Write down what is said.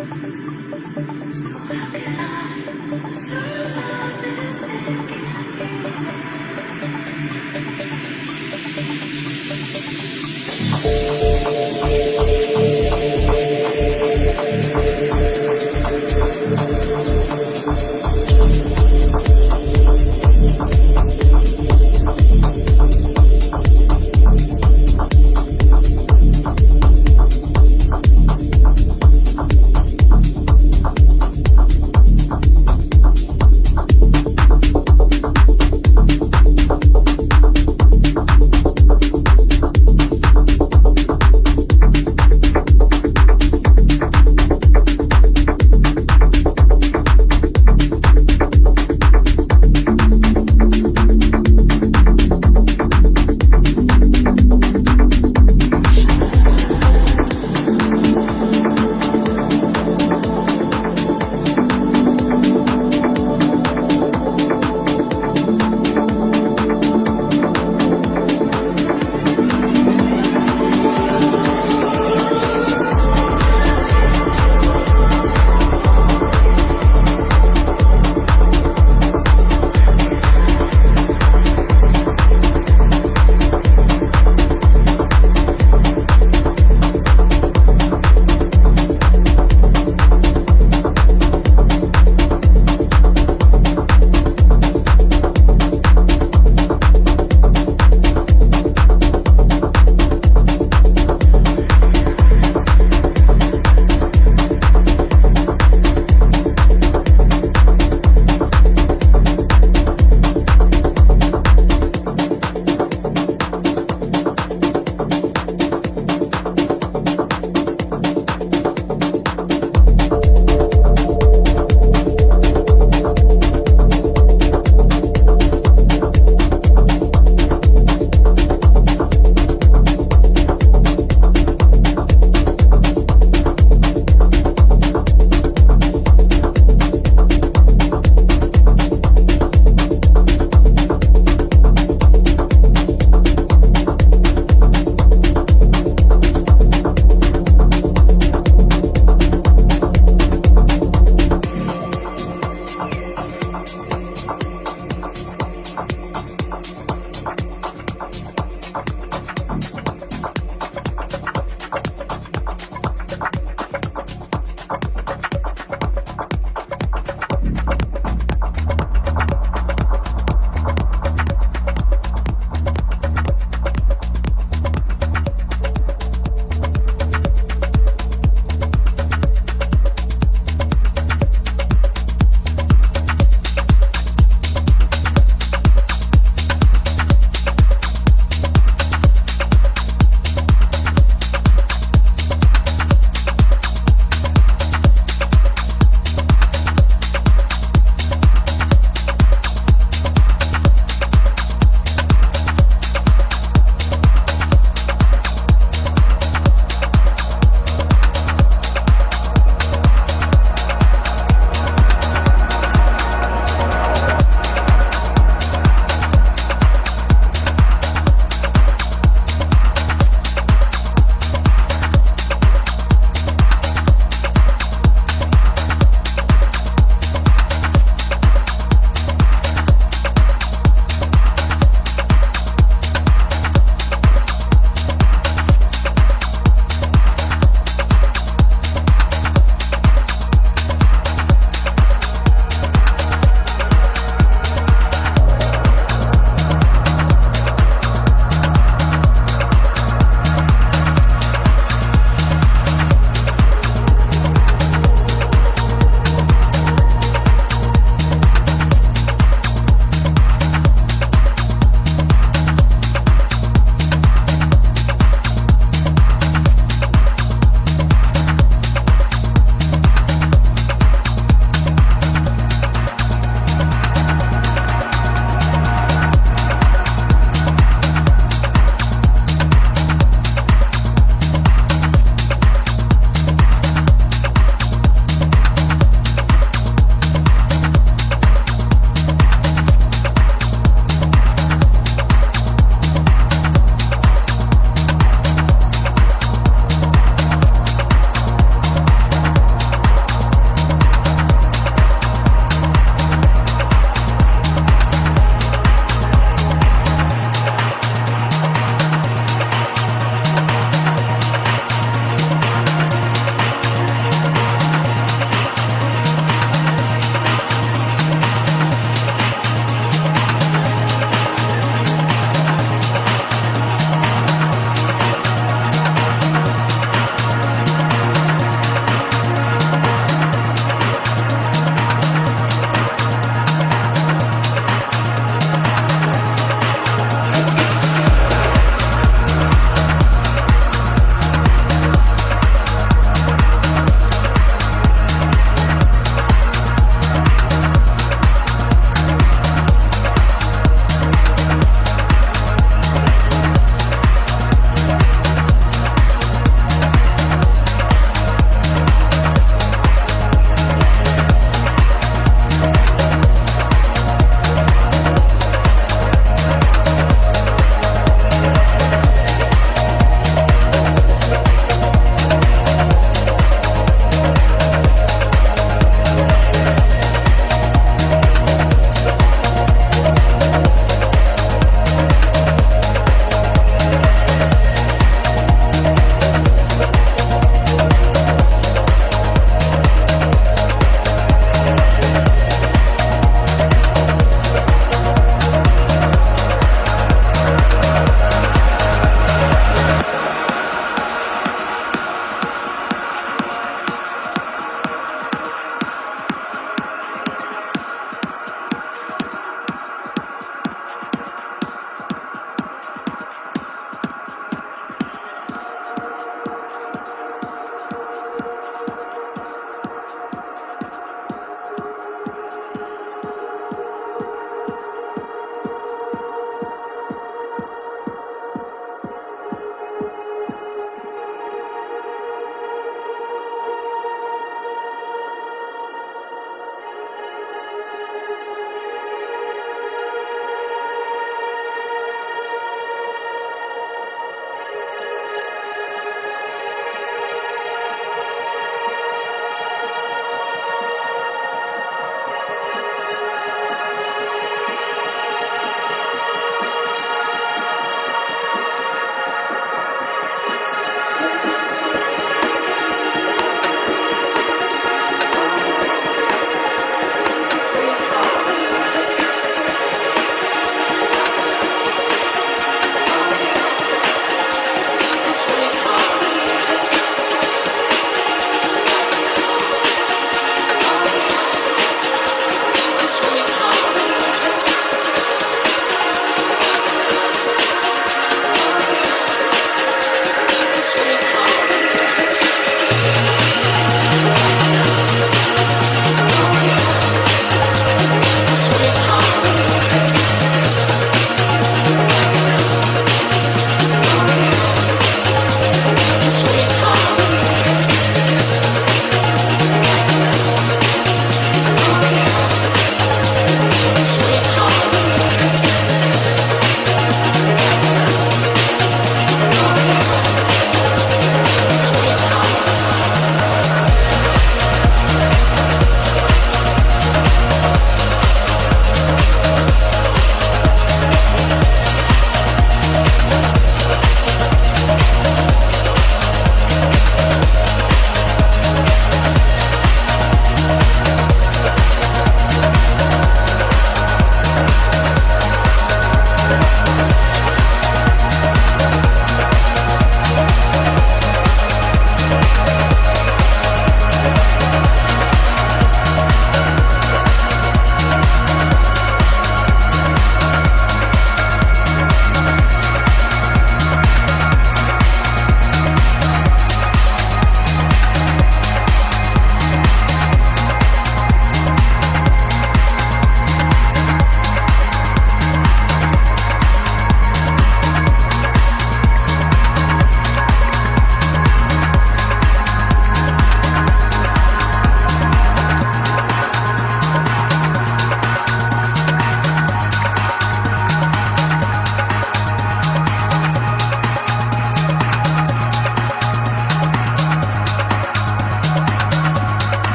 So how can I survive this again?